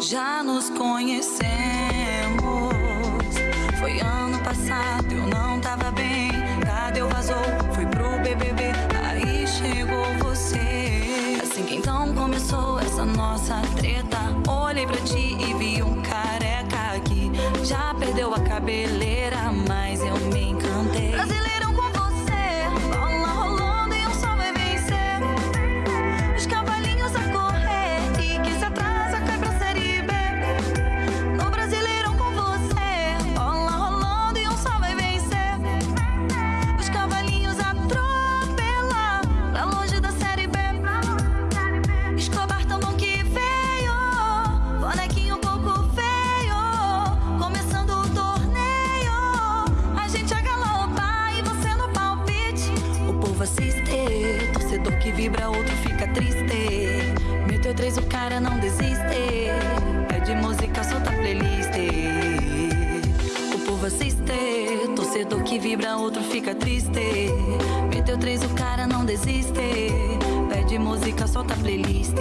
nos conhecemos. Foi ano passado, eu não tava bem. Cadê o vazou? Fui pro BBB, aí chegou você. Assim que então começou essa nossa treta. Olhei pra ti e vi um careca que já perdeu a cabeleira, O povo assiste, torcedor que vibra, outro fica triste. Meteu três, o cara não desiste. Pede música, solta playlist. O povo assiste, torcedor que vibra, outro fica triste. Meteu três, o cara não desiste. Pede música, solta playlist.